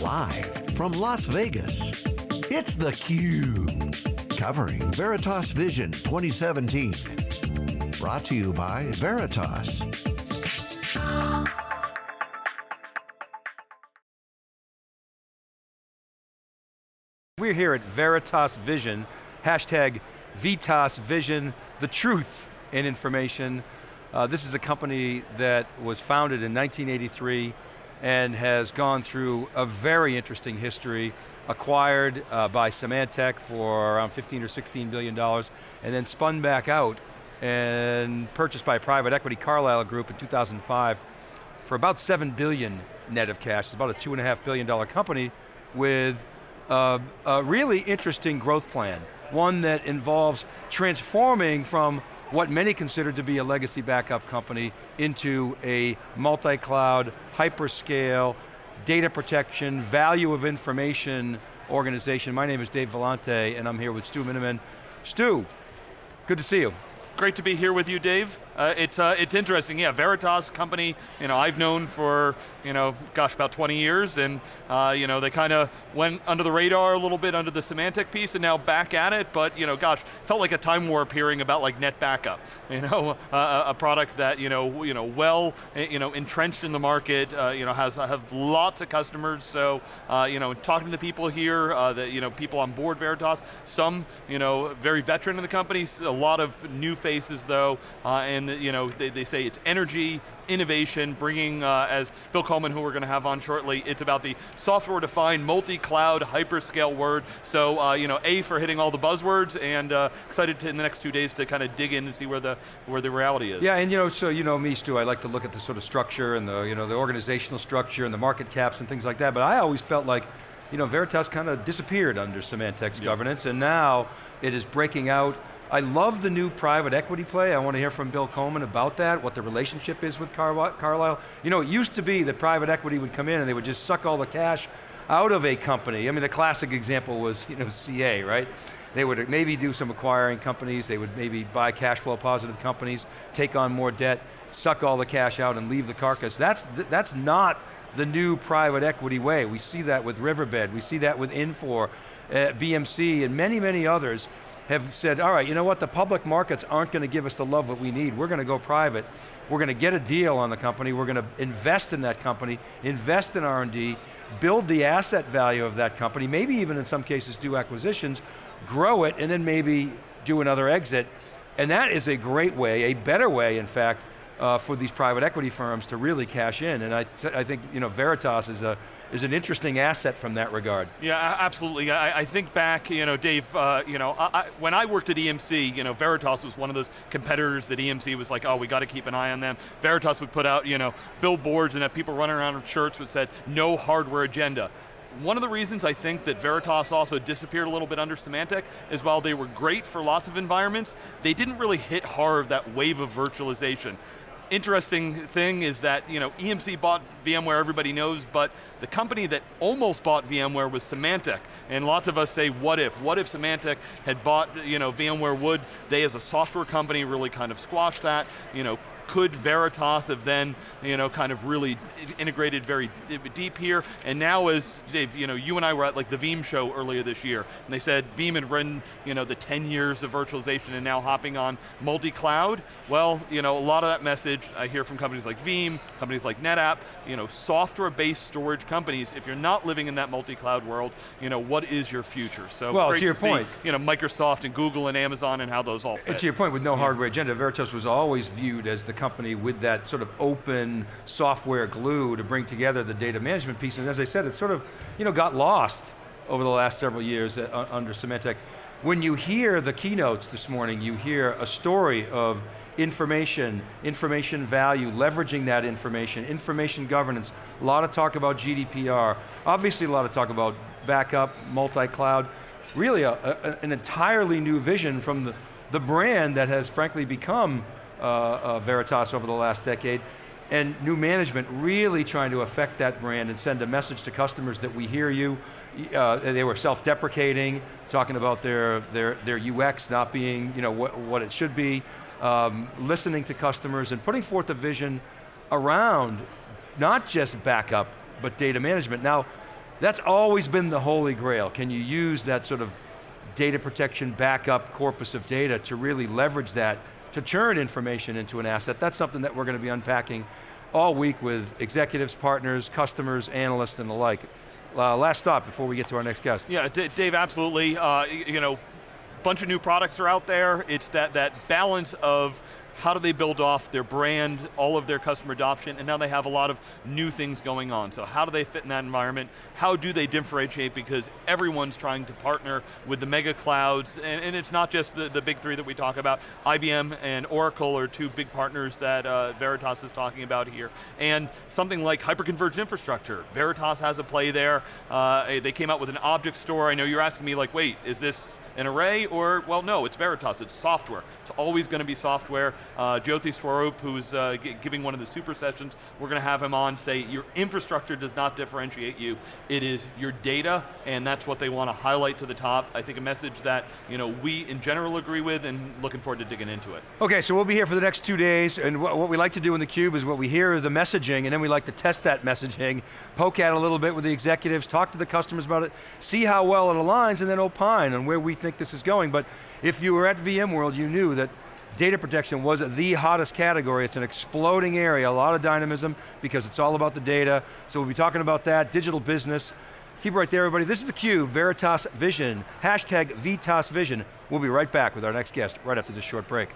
Live from Las Vegas, it's theCUBE. Covering Veritas Vision 2017. Brought to you by Veritas. We're here at Veritas Vision, hashtag Vitas Vision, the truth in information. Uh, this is a company that was founded in 1983 and has gone through a very interesting history, acquired uh, by Symantec for around 15 or 16 billion dollars, and then spun back out and purchased by private equity Carlyle Group in 2005 for about 7 billion net of cash. It's about a two and a half billion dollar company with a, a really interesting growth plan. One that involves transforming from what many consider to be a legacy backup company into a multi-cloud, hyperscale, data protection, value of information organization. My name is Dave Vellante and I'm here with Stu Miniman. Stu, good to see you. Great to be here with you, Dave. Uh, it's, uh, it's interesting, yeah, Veritas company, you know, I've known for, you know, gosh, about 20 years, and, uh, you know, they kind of went under the radar a little bit under the Symantec piece, and now back at it, but, you know, gosh, felt like a time warp hearing about like NetBackup, you know, uh, a product that, you know, you know, well, eh, you know, entrenched in the market, uh, you know, has have lots of customers, so, uh, you know, talking to the people here, that, you know, people on board Veritas, some, you know, very veteran in the company, a lot of new faces though, and you know, they, they say it's energy, innovation, bringing, uh, as Bill Coleman, who we're going to have on shortly, it's about the software-defined, multi-cloud, hyperscale word. So, uh, you know, A, for hitting all the buzzwords, and uh, excited to, in the next two days to kind of dig in and see where the, where the reality is. Yeah, and you know, so you know me, Stu, I like to look at the sort of structure and the, you know, the organizational structure and the market caps and things like that, but I always felt like, you know, Veritas kind of disappeared under Symantec's yep. governance, and now it is breaking out I love the new private equity play. I want to hear from Bill Coleman about that, what the relationship is with Car Carlyle. You know, it used to be that private equity would come in and they would just suck all the cash out of a company. I mean, the classic example was, you know, CA, right? They would maybe do some acquiring companies, they would maybe buy cash flow positive companies, take on more debt, suck all the cash out and leave the carcass. That's, that's not the new private equity way. We see that with Riverbed, we see that with Infor, uh, BMC, and many, many others have said, all right, you know what, the public markets aren't going to give us the love that we need. We're going to go private. We're going to get a deal on the company. We're going to invest in that company, invest in R&D, build the asset value of that company, maybe even in some cases do acquisitions, grow it, and then maybe do another exit. And that is a great way, a better way, in fact, uh, for these private equity firms to really cash in. And I, I think you know, Veritas is a, is an interesting asset from that regard. Yeah, absolutely. I, I think back, you know, Dave, uh, you know, I, when I worked at EMC, you know, Veritas was one of those competitors that EMC was like, oh, we got to keep an eye on them. Veritas would put out, you know, billboards and have people running around in shirts that said, no hardware agenda. One of the reasons I think that Veritas also disappeared a little bit under Symantec is while they were great for lots of environments, they didn't really hit hard that wave of virtualization interesting thing is that you know, EMC bought VMware, everybody knows, but the company that almost bought VMware was Symantec. And lots of us say, what if? What if Symantec had bought you know, VMware would, they as a software company really kind of squash that, you know, could Veritas have then, you know, kind of really integrated very deep here? And now as, Dave, you know, you and I were at like the Veeam show earlier this year, and they said Veeam had run, you know, the 10 years of virtualization and now hopping on multi-cloud. Well, you know, a lot of that message I hear from companies like Veeam, companies like NetApp, you know, software-based storage companies, if you're not living in that multi-cloud world, you know, what is your future? So well, to your to point. See, you know, Microsoft and Google and Amazon and how those all fit. And to your point, with no yeah. hardware agenda, Veritas was always viewed as the company with that sort of open software glue to bring together the data management piece. And as I said, it sort of you know, got lost over the last several years uh, under Symantec. When you hear the keynotes this morning, you hear a story of information, information value, leveraging that information, information governance, a lot of talk about GDPR, obviously a lot of talk about backup, multi-cloud, really a, a, an entirely new vision from the, the brand that has frankly become uh, uh, Veritas over the last decade, and new management really trying to affect that brand and send a message to customers that we hear you. Uh, they were self-deprecating, talking about their, their, their UX not being you know, what, what it should be, um, listening to customers and putting forth a vision around not just backup, but data management. Now, That's always been the holy grail. Can you use that sort of data protection backup corpus of data to really leverage that to churn information into an asset? That's something that we're going to be unpacking all week with executives, partners, customers, analysts, and the like. Uh, last stop before we get to our next guest. Yeah, D Dave, absolutely. Uh, you know, a bunch of new products are out there. It's that, that balance of how do they build off their brand, all of their customer adoption, and now they have a lot of new things going on. So how do they fit in that environment? How do they differentiate? Because everyone's trying to partner with the mega clouds, and, and it's not just the, the big three that we talk about. IBM and Oracle are two big partners that uh, Veritas is talking about here. And something like hyperconverged infrastructure. Veritas has a play there. Uh, they came out with an object store. I know you're asking me like, wait, is this an array or, well no, it's Veritas, it's software. It's always going to be software. Uh, Jyothi Swaroop, who's uh, giving one of the super sessions, we're going to have him on say, your infrastructure does not differentiate you, it is your data, and that's what they want to highlight to the top. I think a message that you know, we in general agree with, and looking forward to digging into it. Okay, so we'll be here for the next two days, and what, what we like to do in theCUBE is what we hear is the messaging, and then we like to test that messaging, poke at it a little bit with the executives, talk to the customers about it, see how well it aligns, and then opine on where we think this is going. But if you were at VMworld, you knew that data protection was the hottest category. It's an exploding area, a lot of dynamism because it's all about the data. So we'll be talking about that, digital business. Keep it right there, everybody. This is theCUBE, Veritas Vision, hashtag VITAS Vision. We'll be right back with our next guest right after this short break.